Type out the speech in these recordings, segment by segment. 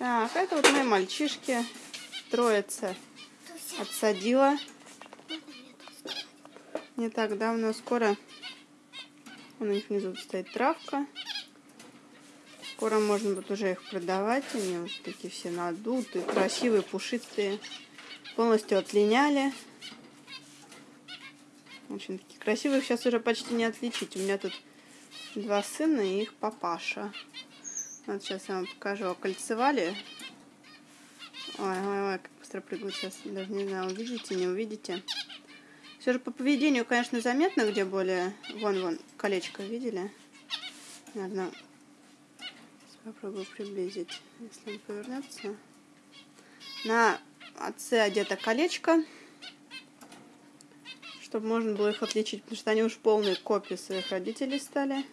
Так, это вот мои мальчишки. Троица отсадила. Не так давно, скоро у них внизу стоит травка. Скоро можно будет уже их продавать. Они вот такие все надутые, красивые, пушистые. Полностью отлиняли. Очень такие красивые. Сейчас уже почти не отличить. У меня тут два сына и их папаша. Вот сейчас я вам покажу. Окольцевали. Ой, ой, ой, как быстро прыгают сейчас. Даже не знаю, увидите, не увидите. Все же по поведению, конечно, заметно, где более... Вон, вон, колечко видели? Наверное, попробую приблизить, если он повернется. На отце одето колечко, чтобы можно было их отличить, потому что они уж полные копии своих родителей стали.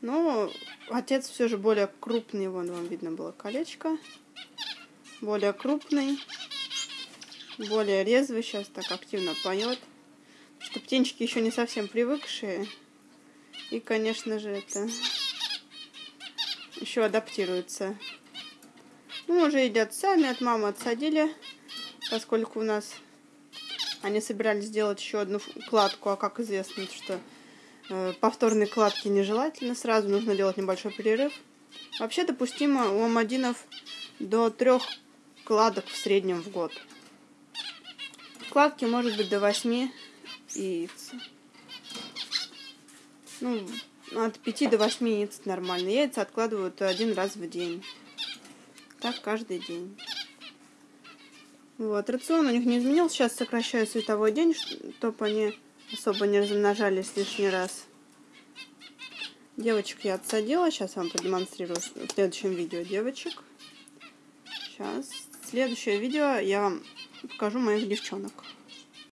Но отец все же более крупный, вон вам видно было колечко. Более крупный, более резвый, сейчас так активно поет. Что птенчики еще не совсем привыкшие. И, конечно же, это еще адаптируются. Ну, уже едят сами, от мамы отсадили, поскольку у нас они собирались сделать еще одну кладку, а как известно, что повторные кладки нежелательно, сразу нужно делать небольшой перерыв. Вообще допустимо у амадинов до трех кладок в среднем в год. Кладки может быть до 8 яиц. Ну, от 5 до 8 яиц нормально. Яйца откладывают один раз в день. Так каждый день. Вот, рацион у них не изменился. Сейчас сокращаю световой день, чтобы они особо не размножались лишний раз. Девочек я отсадила. Сейчас вам продемонстрирую в следующем видео девочек. Сейчас. Следующее видео я вам покажу моих девчонок.